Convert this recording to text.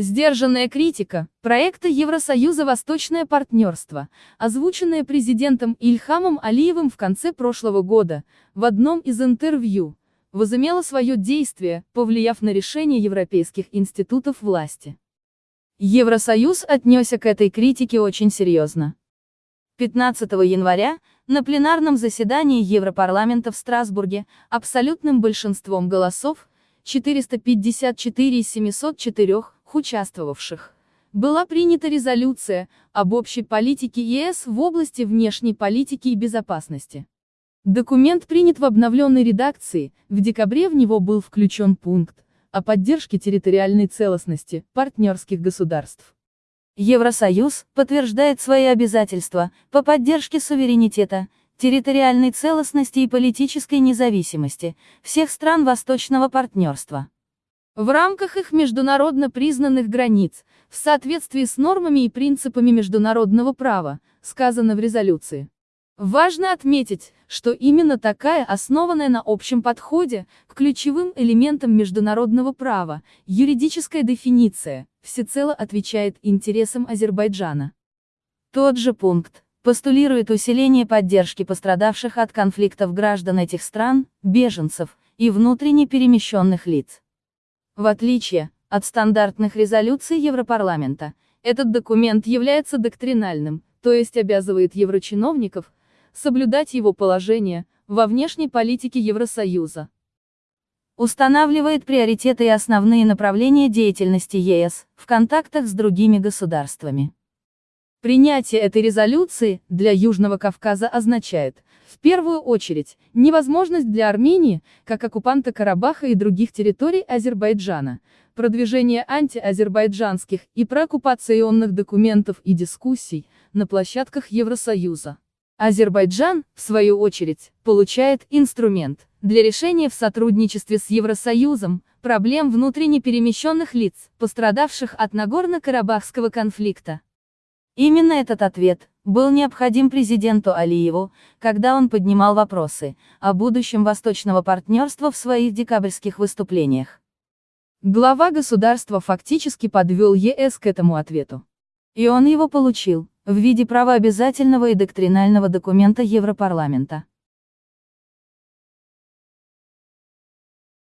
Сдержанная критика проекта Евросоюза «Восточное партнерство», озвученная президентом Ильхамом Алиевым в конце прошлого года, в одном из интервью, возымела свое действие, повлияв на решение европейских институтов власти. Евросоюз отнесся к этой критике очень серьезно. 15 января, на пленарном заседании Европарламента в Страсбурге, абсолютным большинством голосов, 454 из 704, участвовавших, была принята резолюция об общей политике ЕС в области внешней политики и безопасности. Документ принят в обновленной редакции, в декабре в него был включен пункт о поддержке территориальной целостности партнерских государств. Евросоюз подтверждает свои обязательства по поддержке суверенитета, территориальной целостности и политической независимости всех стран Восточного партнерства. В рамках их международно признанных границ, в соответствии с нормами и принципами международного права, сказано в резолюции. Важно отметить, что именно такая, основанная на общем подходе, к ключевым элементам международного права, юридическая дефиниция, всецело отвечает интересам Азербайджана. Тот же пункт постулирует усиление поддержки пострадавших от конфликтов граждан этих стран, беженцев и внутренне перемещенных лиц. В отличие от стандартных резолюций Европарламента, этот документ является доктринальным, то есть обязывает еврочиновников соблюдать его положение во внешней политике Евросоюза. Устанавливает приоритеты и основные направления деятельности ЕС в контактах с другими государствами. Принятие этой резолюции для Южного Кавказа означает, в первую очередь, невозможность для Армении, как оккупанта Карабаха и других территорий Азербайджана, продвижение антиазербайджанских и прооккупационных документов и дискуссий на площадках Евросоюза. Азербайджан, в свою очередь, получает инструмент для решения в сотрудничестве с Евросоюзом проблем внутренне перемещенных лиц, пострадавших от Нагорно-Карабахского конфликта. Именно этот ответ был необходим президенту Алиеву, когда он поднимал вопросы о будущем восточного партнерства в своих декабрьских выступлениях. Глава государства фактически подвел ЕС к этому ответу. И он его получил, в виде правообязательного и доктринального документа Европарламента.